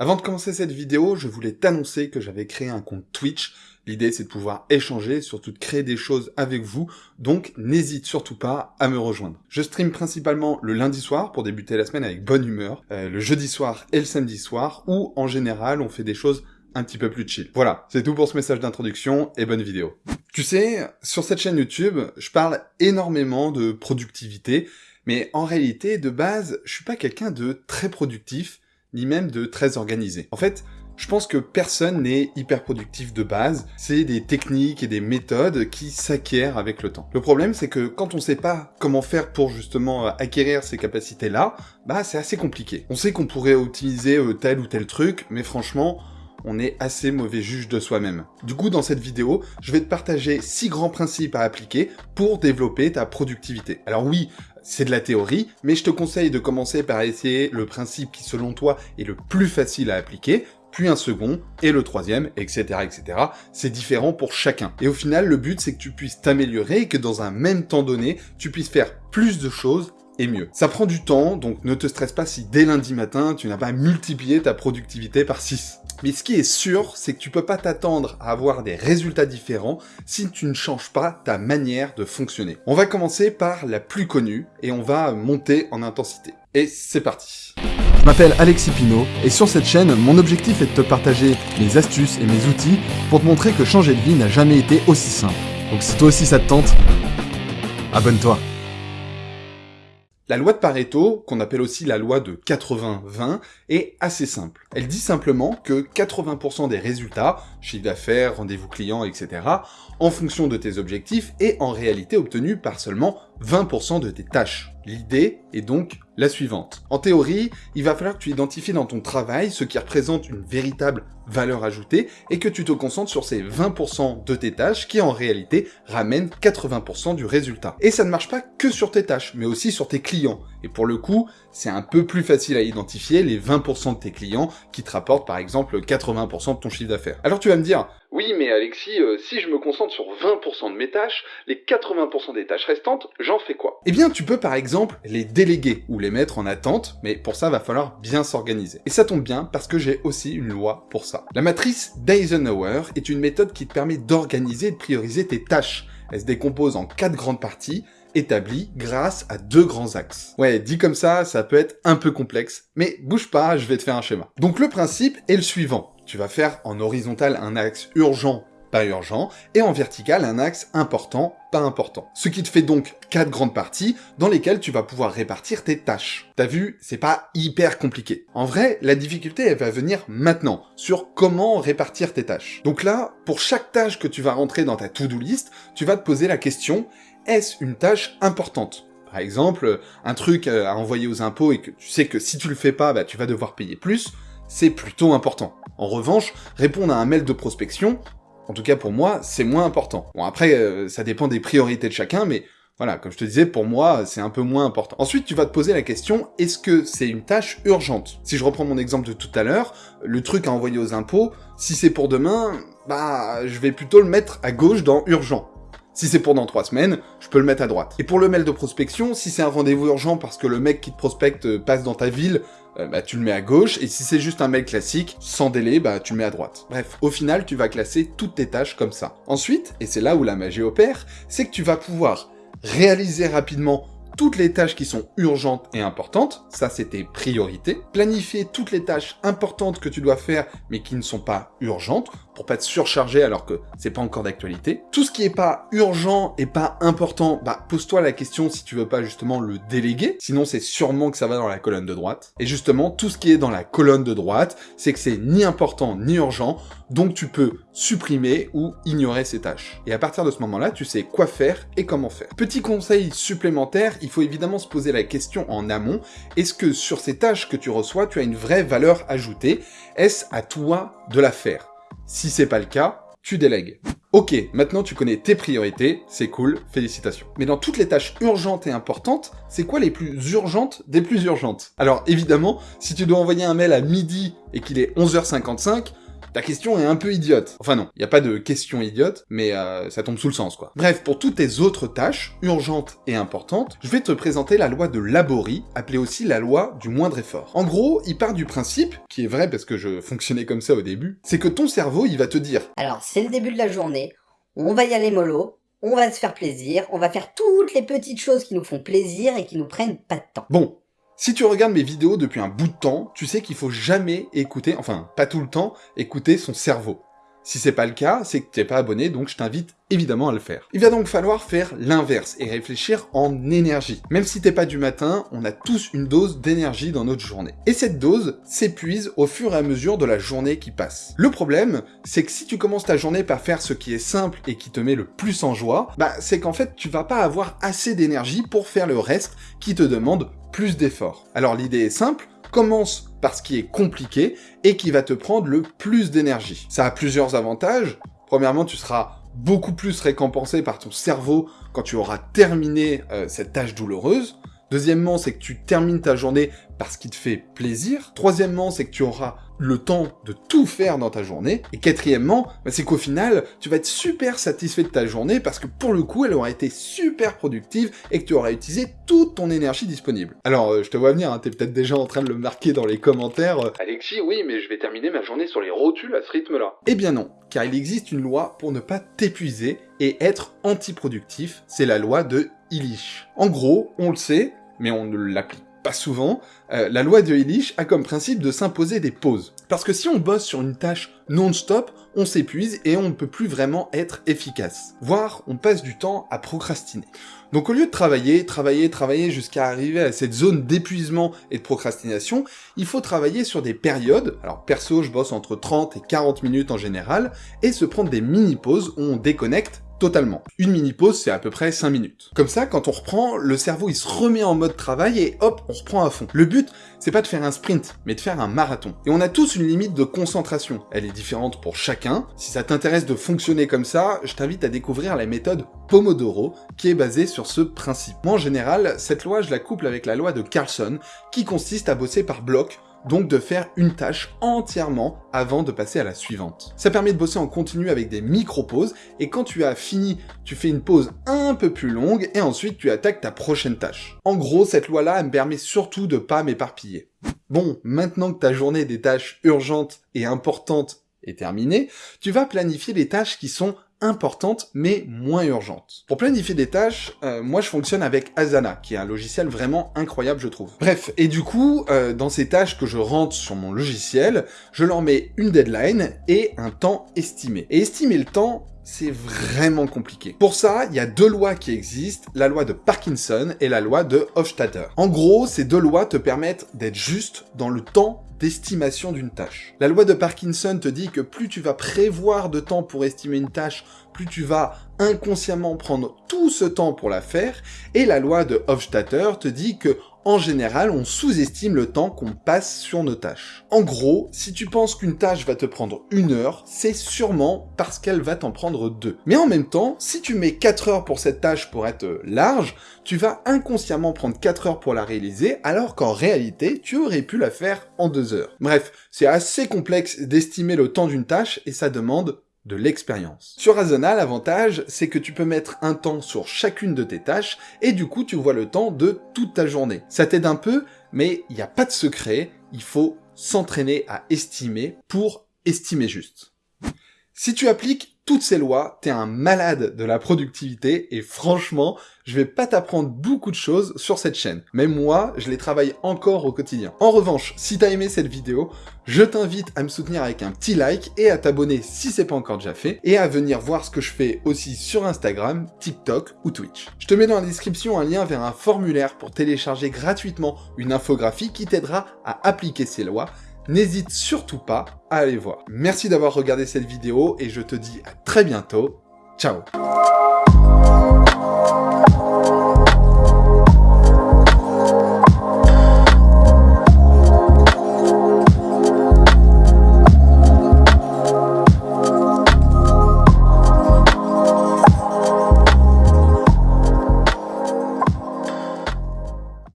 Avant de commencer cette vidéo, je voulais t'annoncer que j'avais créé un compte Twitch. L'idée c'est de pouvoir échanger, surtout de créer des choses avec vous, donc n'hésite surtout pas à me rejoindre. Je stream principalement le lundi soir pour débuter la semaine avec bonne humeur, euh, le jeudi soir et le samedi soir, où en général on fait des choses un petit peu plus chill. Voilà, c'est tout pour ce message d'introduction et bonne vidéo. Tu sais, sur cette chaîne YouTube, je parle énormément de productivité, mais en réalité, de base, je suis pas quelqu'un de très productif, ni même de très organisé. En fait, je pense que personne n'est hyper productif de base, c'est des techniques et des méthodes qui s'acquièrent avec le temps. Le problème, c'est que quand on sait pas comment faire pour justement euh, acquérir ces capacités-là, bah c'est assez compliqué. On sait qu'on pourrait utiliser euh, tel ou tel truc, mais franchement, on est assez mauvais juge de soi-même. Du coup, dans cette vidéo, je vais te partager six grands principes à appliquer pour développer ta productivité. Alors oui, c'est de la théorie, mais je te conseille de commencer par essayer le principe qui, selon toi, est le plus facile à appliquer, puis un second, et le troisième, etc., etc. C'est différent pour chacun. Et au final, le but, c'est que tu puisses t'améliorer et que dans un même temps donné, tu puisses faire plus de choses et mieux. Ça prend du temps, donc ne te stresse pas si dès lundi matin, tu n'as pas multiplié ta productivité par 6. Mais ce qui est sûr, c'est que tu peux pas t'attendre à avoir des résultats différents si tu ne changes pas ta manière de fonctionner. On va commencer par la plus connue et on va monter en intensité. Et c'est parti Je m'appelle Alexis Pinault et sur cette chaîne, mon objectif est de te partager mes astuces et mes outils pour te montrer que changer de vie n'a jamais été aussi simple. Donc si toi aussi ça te tente, abonne-toi la loi de Pareto, qu'on appelle aussi la loi de 80-20, est assez simple. Elle dit simplement que 80% des résultats, chiffre d'affaires, rendez-vous clients, etc., en fonction de tes objectifs, est en réalité obtenu par seulement 20% de tes tâches. L'idée est donc la suivante. En théorie, il va falloir que tu identifies dans ton travail ce qui représente une véritable valeur ajoutée et que tu te concentres sur ces 20% de tes tâches qui en réalité ramènent 80% du résultat. Et ça ne marche pas que sur tes tâches, mais aussi sur tes clients. Et pour le coup, c'est un peu plus facile à identifier les 20% de tes clients qui te rapportent par exemple 80% de ton chiffre d'affaires. Alors tu vas me dire, oui mais Alexis, euh, si je me concentre sur 20% de mes tâches, les 80% des tâches restantes, j'en fais quoi? Eh bien tu peux par exemple les déléguer ou les mettre en attente, mais pour ça va falloir bien s'organiser. Et ça tombe bien parce que j'ai aussi une loi pour ça. La matrice d'Eisenhower est une méthode qui te permet d'organiser et de prioriser tes tâches. Elle se décompose en quatre grandes parties, établi grâce à deux grands axes. Ouais, dit comme ça, ça peut être un peu complexe, mais bouge pas, je vais te faire un schéma. Donc le principe est le suivant. Tu vas faire en horizontal un axe urgent pas urgent, et en vertical un axe important, pas important. Ce qui te fait donc quatre grandes parties dans lesquelles tu vas pouvoir répartir tes tâches. T'as vu, c'est pas hyper compliqué. En vrai, la difficulté elle va venir maintenant, sur comment répartir tes tâches. Donc là, pour chaque tâche que tu vas rentrer dans ta to-do list, tu vas te poser la question, est-ce une tâche importante? Par exemple, un truc à envoyer aux impôts et que tu sais que si tu le fais pas, bah, tu vas devoir payer plus, c'est plutôt important. En revanche, répondre à un mail de prospection, en tout cas pour moi, c'est moins important. Bon après, euh, ça dépend des priorités de chacun, mais voilà, comme je te disais, pour moi, c'est un peu moins important. Ensuite, tu vas te poser la question, est-ce que c'est une tâche urgente? Si je reprends mon exemple de tout à l'heure, le truc à envoyer aux impôts, si c'est pour demain, bah, je vais plutôt le mettre à gauche dans urgent. Si c'est pour dans trois semaines, je peux le mettre à droite. Et pour le mail de prospection, si c'est un rendez-vous urgent parce que le mec qui te prospecte euh, passe dans ta ville, euh, bah, tu le mets à gauche, et si c'est juste un mail classique, sans délai, bah, tu le mets à droite. Bref, au final, tu vas classer toutes tes tâches comme ça. Ensuite, et c'est là où la magie opère, c'est que tu vas pouvoir réaliser rapidement toutes les tâches qui sont urgentes et importantes, ça c'est tes priorités, planifier toutes les tâches importantes que tu dois faire mais qui ne sont pas urgentes, pour pas te surcharger alors que c'est pas encore d'actualité. Tout ce qui est pas urgent et pas important, bah pose-toi la question si tu veux pas justement le déléguer, sinon c'est sûrement que ça va dans la colonne de droite. Et justement, tout ce qui est dans la colonne de droite, c'est que c'est ni important ni urgent, donc tu peux supprimer ou ignorer ces tâches. Et à partir de ce moment-là, tu sais quoi faire et comment faire. Petit conseil supplémentaire, il faut évidemment se poser la question en amont, est-ce que sur ces tâches que tu reçois, tu as une vraie valeur ajoutée? Est-ce à toi de la faire? Si c'est pas le cas, tu délègues. Ok, maintenant tu connais tes priorités, c'est cool, félicitations. Mais dans toutes les tâches urgentes et importantes, c'est quoi les plus urgentes des plus urgentes? Alors évidemment, si tu dois envoyer un mail à midi et qu'il est 11h55, Ta question est un peu idiote. Enfin non, il n'y a pas de question idiote, mais euh, ça tombe sous le sens quoi. Bref, pour toutes tes autres tâches, urgentes et importantes, je vais te présenter la loi de Laborie, appelée aussi la loi du moindre effort. En gros, il part du principe, qui est vrai parce que je fonctionnais comme ça au début, c'est que ton cerveau, il va te dire Alors, c'est le début de la journée, on va y aller mollo, on va se faire plaisir, on va faire toutes les petites choses qui nous font plaisir et qui nous prennent pas de temps. Bon, si tu regardes mes vidéos depuis un bout de temps, tu sais qu'il faut jamais écouter, enfin pas tout le temps, écouter son cerveau. Si c'est pas le cas, c'est que t'es pas abonné, donc je t'invite évidemment à le faire. Il va donc falloir faire l'inverse et réfléchir en énergie. Même si t'es pas du matin, on a tous une dose d'énergie dans notre journée. Et cette dose s'épuise au fur et à mesure de la journée qui passe. Le problème, c'est que si tu commences ta journée par faire ce qui est simple et qui te met le plus en joie, bah c'est qu'en fait tu vas pas avoir assez d'énergie pour faire le reste qui te demande plus d'efforts. Alors l'idée est simple, commence par ce qui est compliqué et qui va te prendre le plus d'énergie. Ça a plusieurs avantages. Premièrement, tu seras beaucoup plus récompensé par ton cerveau quand tu auras terminé euh, cette tâche douloureuse. Deuxièmement, c'est que tu termines ta journée parce qu'il te fait plaisir. Troisièmement, c'est que tu auras le temps de tout faire dans ta journée. Et quatrièmement, bah, c'est qu'au final, tu vas être super satisfait de ta journée parce que pour le coup, elle aura été super productive et que tu auras utilisé toute ton énergie disponible. Alors, euh, je te vois venir, hein, t'es peut-être déjà en train de le marquer dans les commentaires. euh, Alexis, oui, mais je vais terminer ma journée sur les rotules à ce rythme-là. Eh bien non, car il existe une loi pour ne pas t'épuiser et être antiproductif, c'est la loi de Illich. En gros, on le sait, mais on ne l'applique pas souvent, euh, la loi de Illich a comme principe de s'imposer des pauses. Parce que si on bosse sur une tâche non-stop, on s'épuise et on ne peut plus vraiment être efficace. Voire, on passe du temps à procrastiner. Donc au lieu de travailler, travailler, travailler jusqu'à arriver à cette zone d'épuisement et de procrastination, il faut travailler sur des périodes, alors perso je bosse entre 30 et 40 minutes en général, et se prendre des mini-pauses où on déconnecte totalement. Une mini-pause, c'est à peu près 5 minutes. Comme ça, quand on reprend, le cerveau il se remet en mode travail et hop, on reprend à fond. Le but, c'est pas de faire un sprint, mais de faire un marathon. Et on a tous une limite de concentration. Elle est différente pour chacun. Si ça t'intéresse de fonctionner comme ça, je t'invite à découvrir la méthode Pomodoro, qui est basée sur ce principe. En général, cette loi, je la couple avec la loi de Carlson, qui consiste à bosser par bloc, donc de faire une tâche entièrement avant de passer à la suivante. Ça permet de bosser en continu avec des micro-pauses, et quand tu as fini, tu fais une pause un peu plus longue, et ensuite tu attaques ta prochaine tâche. En gros, cette loi-là, me permet surtout de pas m'éparpiller. Bon, maintenant que ta journée des tâches urgentes et importantes est terminée, tu vas planifier les tâches qui sont importantes mais moins urgentes. Pour planifier des tâches, euh, moi je fonctionne avec Asana, qui est un logiciel vraiment incroyable je trouve. Bref, et du coup, euh, dans ces tâches que je rentre sur mon logiciel, je leur mets une deadline et un temps estimé. Et estimer le temps, c'est vraiment compliqué. Pour ça, il y a deux lois qui existent, la loi de Parkinson et la loi de Hofstadter. En gros, ces deux lois te permettent d'être juste dans le temps d'estimation d'une tâche. La loi de Parkinson te dit que plus tu vas prévoir de temps pour estimer une tâche, plus tu vas inconsciemment prendre tout ce temps pour la faire, et la loi de Hofstadter te dit que en général, on sous-estime le temps qu'on passe sur nos tâches. En gros, si tu penses qu'une tâche va te prendre une heure, c'est sûrement parce qu'elle va t'en prendre deux. Mais en même temps, si tu mets 4 heures pour cette tâche pour être large, tu vas inconsciemment prendre 4 heures pour la réaliser, alors qu'en réalité, tu aurais pu la faire en 2 heures. Bref, c'est assez complexe d'estimer le temps d'une tâche et ça demande de l'expérience. Sur Asana, l'avantage, c'est que tu peux mettre un temps sur chacune de tes tâches, et du coup, tu vois le temps de toute ta journée. Ça t'aide un peu, mais il n'y a pas de secret, il faut s'entraîner à estimer pour estimer juste. Si tu appliques toutes ces lois, t'es un malade de la productivité et franchement, je vais pas t'apprendre beaucoup de choses sur cette chaîne. Même moi, je les travaille encore au quotidien. En revanche, si t'as aimé cette vidéo, je t'invite à me soutenir avec un petit like et à t'abonner si c'est pas encore déjà fait, et à venir voir ce que je fais aussi sur Instagram, TikTok ou Twitch. Je te mets dans la description un lien vers un formulaire pour télécharger gratuitement une infographie qui t'aidera à appliquer ces lois n'hésite surtout pas à aller voir. Merci d'avoir regardé cette vidéo et je te dis à très bientôt. Ciao